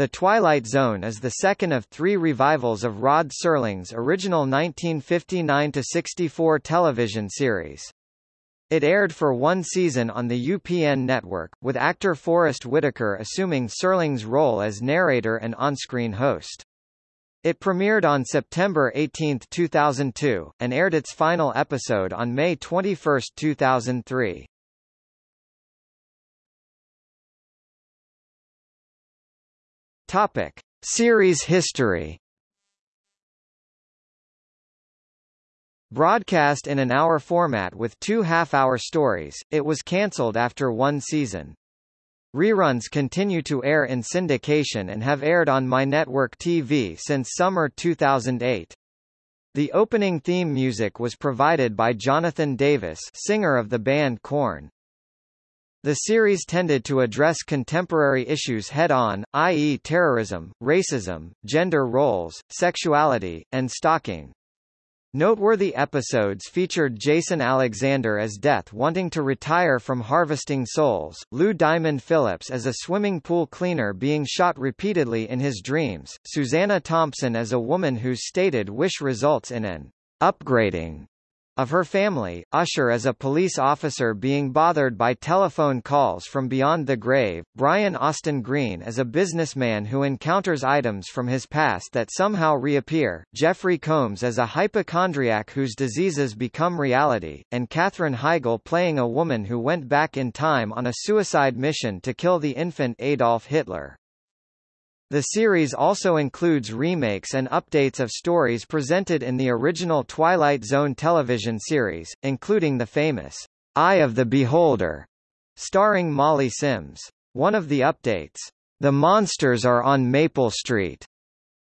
The Twilight Zone is the second of three revivals of Rod Serling's original 1959–64 television series. It aired for one season on the UPN network, with actor Forest Whitaker assuming Serling's role as narrator and on-screen host. It premiered on September 18, 2002, and aired its final episode on May 21, 2003. Topic: Series history. Broadcast in an hour format with two half-hour stories, it was cancelled after one season. Reruns continue to air in syndication and have aired on My Network TV since summer 2008. The opening theme music was provided by Jonathan Davis singer of the band Korn. The series tended to address contemporary issues head-on, i.e. terrorism, racism, gender roles, sexuality, and stalking. Noteworthy episodes featured Jason Alexander as Death wanting to retire from harvesting souls, Lou Diamond Phillips as a swimming pool cleaner being shot repeatedly in his dreams, Susanna Thompson as a woman whose stated wish results in an upgrading of her family, Usher as a police officer being bothered by telephone calls from beyond the grave, Brian Austin Green as a businessman who encounters items from his past that somehow reappear, Jeffrey Combs as a hypochondriac whose diseases become reality, and Katherine Heigl playing a woman who went back in time on a suicide mission to kill the infant Adolf Hitler. The series also includes remakes and updates of stories presented in the original Twilight Zone television series, including the famous Eye of the Beholder, starring Molly Sims. One of the updates, The Monsters Are on Maple Street,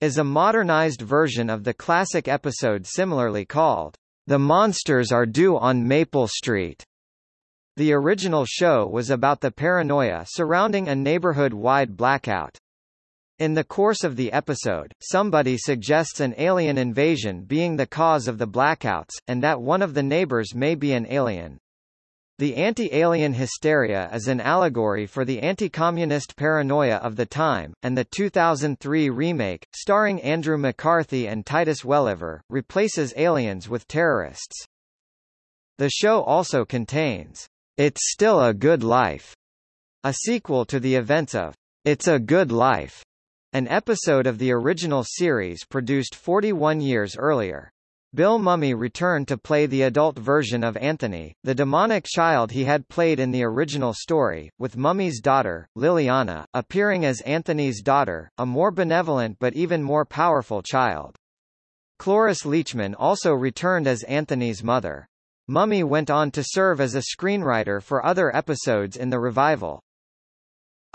is a modernized version of the classic episode similarly called The Monsters Are Due on Maple Street. The original show was about the paranoia surrounding a neighborhood-wide blackout. In the course of the episode, somebody suggests an alien invasion being the cause of the blackouts, and that one of the neighbors may be an alien. The anti-alien hysteria is an allegory for the anti-communist paranoia of the time, and the 2003 remake, starring Andrew McCarthy and Titus Welliver, replaces aliens with terrorists. The show also contains It's Still a Good Life, a sequel to the events of It's a Good Life, an episode of the original series produced 41 years earlier. Bill Mumy returned to play the adult version of Anthony, the demonic child he had played in the original story, with Mumy's daughter, Liliana, appearing as Anthony's daughter, a more benevolent but even more powerful child. Cloris Leachman also returned as Anthony's mother. Mumy went on to serve as a screenwriter for other episodes in the revival.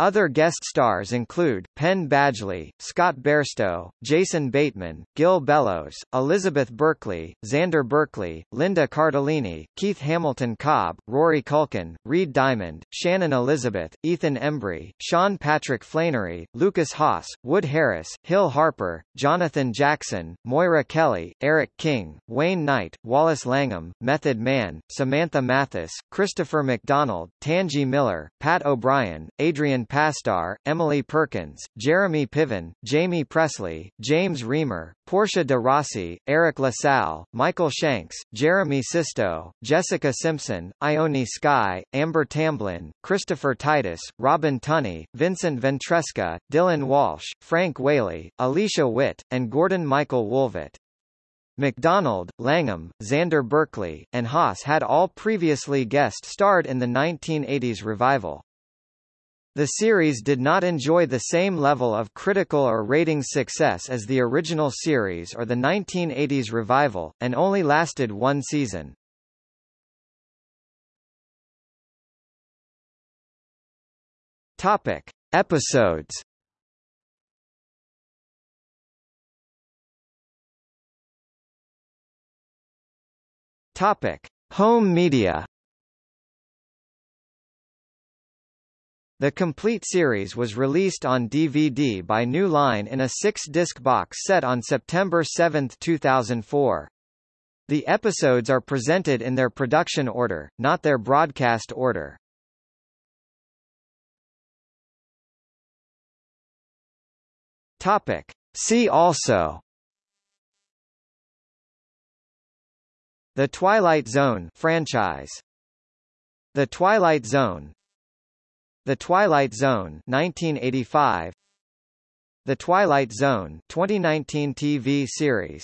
Other guest stars include, Penn Badgley, Scott Bairstow, Jason Bateman, Gil Bellows, Elizabeth Berkley, Xander Berkeley, Linda Cardellini, Keith Hamilton Cobb, Rory Culkin, Reed Diamond, Shannon Elizabeth, Ethan Embry, Sean Patrick Flanery, Lukas Haas, Wood Harris, Hill Harper, Jonathan Jackson, Moira Kelly, Eric King, Wayne Knight, Wallace Langham, Method Man, Samantha Mathis, Christopher McDonald, Tangi Miller, Pat O'Brien, Adrian Pasdar, Emily Perkins, Jeremy Piven, Jamie Pressly, James Remar, Portia de Rossi, Eric LaSalle, Michael Shanks, Jeremy Sisto, Jessica Simpson, Ione Skye, Amber Tamblyn, Christopher Titus, Robin Tunney, Vincent Ventresca, Dylan Walsh, Frank Whaley, Alicia Witt, and Gordon Michael Woolvett. McDonald, Langham, Xander Berkeley, and Haas had all previously guest starred in the 1980s revival. The series did not enjoy the same level of critical or ratings success as the original series or the 1980s revival, and only lasted one season. Topic. Episodes Topic. Home media The complete series was released on DVD by New Line in a six-disc box set on September 7, 2004. The episodes are presented in their production order, not their broadcast order. Topic. See also The Twilight Zone franchise The Twilight Zone The Twilight Zone 1985 The Twilight Zone 2019 TV series